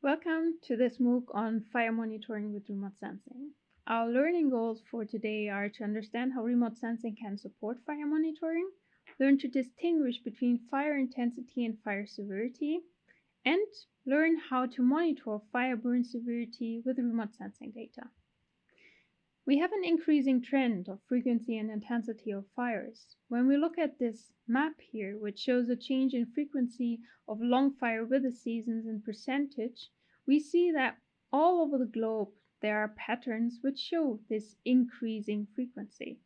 Welcome to this MOOC on fire monitoring with remote sensing. Our learning goals for today are to understand how remote sensing can support fire monitoring, learn to distinguish between fire intensity and fire severity, and learn how to monitor fire burn severity with remote sensing data. We have an increasing trend of frequency and intensity of fires. When we look at this map here, which shows a change in frequency of long fire weather seasons in percentage, we see that all over the globe there are patterns which show this increasing frequency.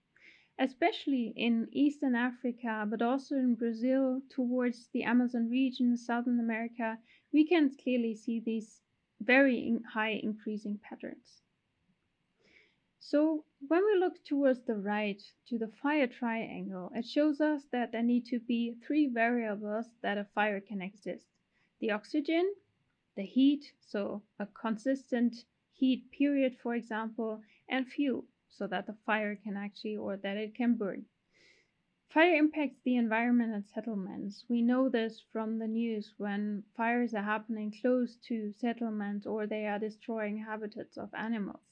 Especially in Eastern Africa, but also in Brazil, towards the Amazon region, Southern America, we can clearly see these very high increasing patterns. So when we look towards the right to the fire triangle, it shows us that there need to be three variables that a fire can exist. The oxygen, the heat, so a consistent heat period, for example, and fuel, so that the fire can actually or that it can burn. Fire impacts the environment and settlements. We know this from the news when fires are happening close to settlements or they are destroying habitats of animals.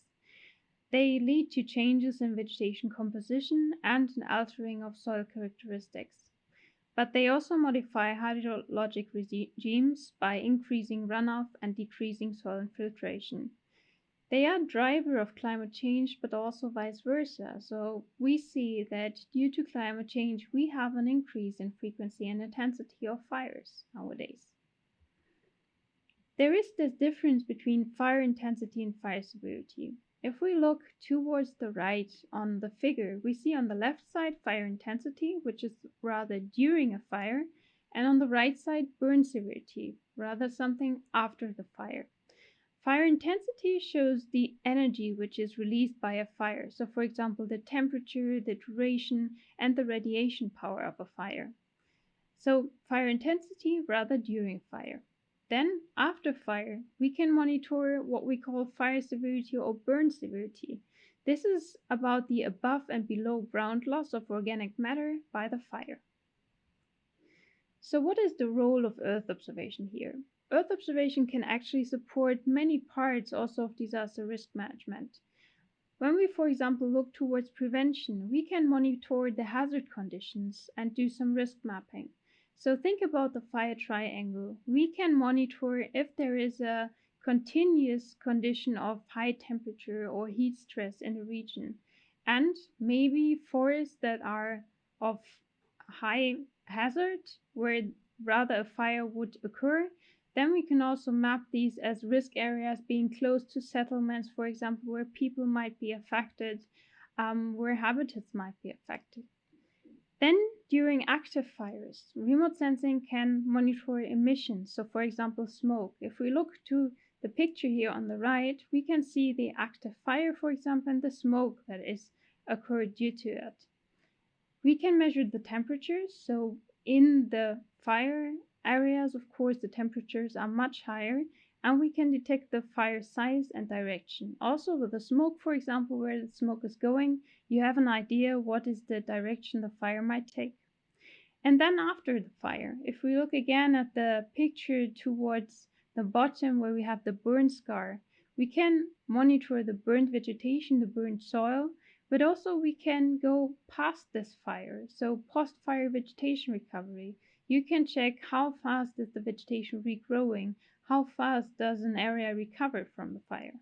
They lead to changes in vegetation composition and an altering of soil characteristics but they also modify hydrologic regimes by increasing runoff and decreasing soil infiltration. They are driver of climate change, but also vice versa. So we see that due to climate change, we have an increase in frequency and intensity of fires nowadays. There is this difference between fire intensity and fire severity. If we look towards the right on the figure, we see on the left side fire intensity, which is rather during a fire, and on the right side burn severity, rather something after the fire. Fire intensity shows the energy which is released by a fire. So for example, the temperature, the duration, and the radiation power of a fire. So fire intensity rather during fire. Then, after fire, we can monitor what we call fire severity or burn severity. This is about the above and below ground loss of organic matter by the fire. So what is the role of Earth observation here? Earth observation can actually support many parts also of disaster risk management. When we, for example, look towards prevention, we can monitor the hazard conditions and do some risk mapping. So think about the fire triangle. We can monitor if there is a continuous condition of high temperature or heat stress in the region and maybe forests that are of high hazard where rather a fire would occur then we can also map these as risk areas being close to settlements for example where people might be affected um, where habitats might be affected then during active fires, remote sensing can monitor emissions. So for example, smoke. If we look to the picture here on the right, we can see the active fire, for example, and the smoke that is occurred due to it. We can measure the temperatures. So in the fire areas, of course, the temperatures are much higher and we can detect the fire size and direction. Also with the smoke, for example, where the smoke is going, you have an idea what is the direction the fire might take. And then after the fire, if we look again at the picture towards the bottom where we have the burn scar, we can monitor the burnt vegetation, the burnt soil, but also we can go past this fire. So post-fire vegetation recovery, you can check how fast is the vegetation regrowing, how fast does an area recover from the fire?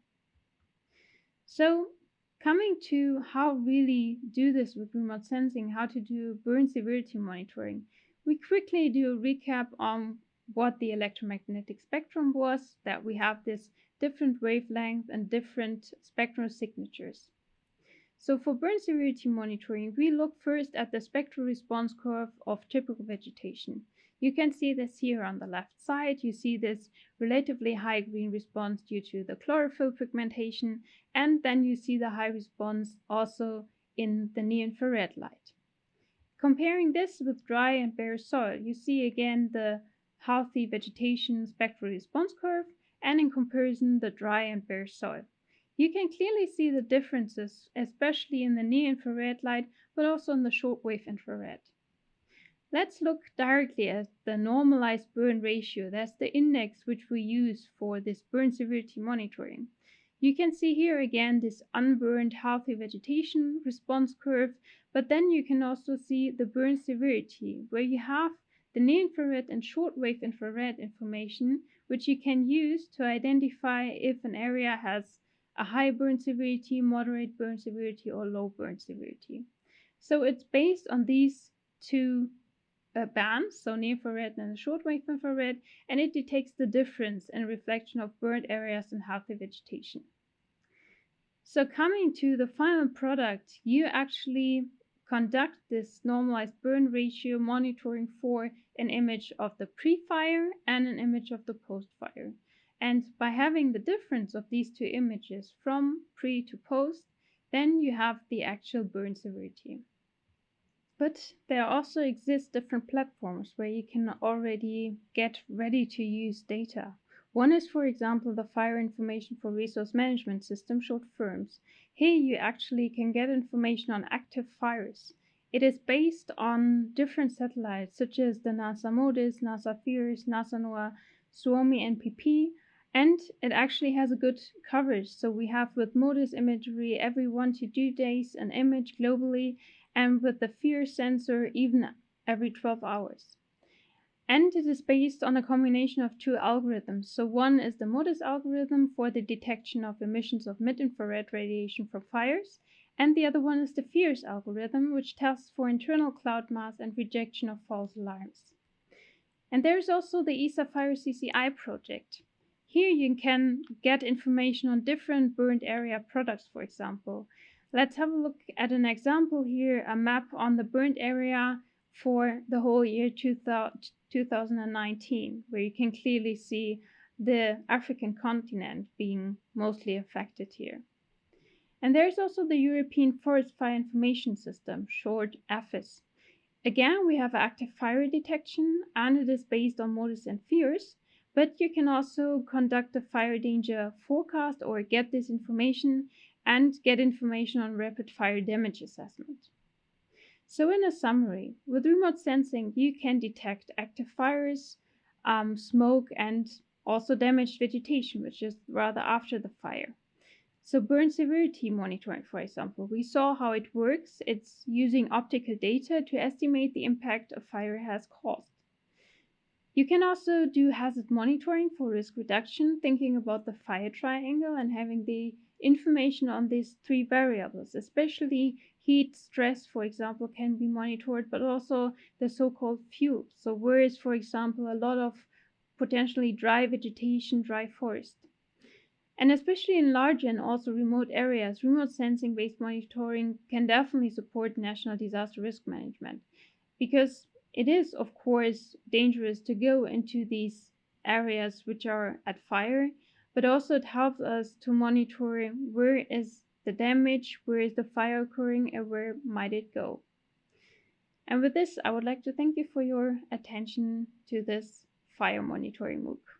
So coming to how really do this with remote sensing, how to do burn severity monitoring, we quickly do a recap on what the electromagnetic spectrum was, that we have this different wavelength and different spectral signatures. So for burn severity monitoring, we look first at the spectral response curve of typical vegetation. You can see this here on the left side. You see this relatively high green response due to the chlorophyll pigmentation, and then you see the high response also in the near-infrared light. Comparing this with dry and bare soil, you see again the healthy vegetation spectral response curve, and in comparison the dry and bare soil. You can clearly see the differences, especially in the near-infrared light, but also in the shortwave infrared. Let's look directly at the normalized burn ratio. That's the index which we use for this burn severity monitoring. You can see here again this unburned healthy vegetation response curve, but then you can also see the burn severity, where you have the near-infrared and shortwave infrared information, which you can use to identify if an area has a high burn severity, moderate burn severity, or low burn severity. So it's based on these two uh, bands, so near infrared and shortwave infrared, and it detects the difference in reflection of burned areas and healthy vegetation. So coming to the final product, you actually conduct this normalized burn ratio monitoring for an image of the pre-fire and an image of the post-fire. And by having the difference of these two images from pre to post, then you have the actual burn severity. But there also exist different platforms where you can already get ready to use data. One is, for example, the Fire Information for Resource Management System, short FIRMS. Here you actually can get information on active fires. It is based on different satellites such as the NASA MODIS, NASA VIIRS, NASA NOAA, Suomi NPP, and it actually has a good coverage. So we have with MODIS imagery every one to two days an image globally, and with the VIIRS sensor even every 12 hours. And it is based on a combination of two algorithms. So one is the MODIS algorithm for the detection of emissions of mid-infrared radiation from fires, and the other one is the VIIRS algorithm, which tests for internal cloud mask and rejection of false alarms. And there's also the ESA Fire CCI project. Here you can get information on different burned area products, for example. Let's have a look at an example here, a map on the burned area for the whole year 2019, where you can clearly see the African continent being mostly affected here. And there's also the European Forest Fire Information System, short EFFIS. Again, we have active fire detection and it is based on MODIS and VIIRS, but you can also conduct a fire danger forecast or get this information and get information on rapid fire damage assessment. So in a summary, with remote sensing, you can detect active fires, um, smoke, and also damaged vegetation, which is rather after the fire. So burn severity monitoring, for example, we saw how it works. It's using optical data to estimate the impact a fire has caused. You can also do hazard monitoring for risk reduction, thinking about the fire triangle and having the information on these three variables, especially heat, stress, for example, can be monitored, but also the so-called fuel. So where is, for example, a lot of potentially dry vegetation, dry forest. And especially in large and also remote areas, remote sensing based monitoring can definitely support national disaster risk management because it is, of course, dangerous to go into these areas which are at fire, but also it helps us to monitor where is the damage, where is the fire occurring, and where might it go. And with this, I would like to thank you for your attention to this fire monitoring MOOC.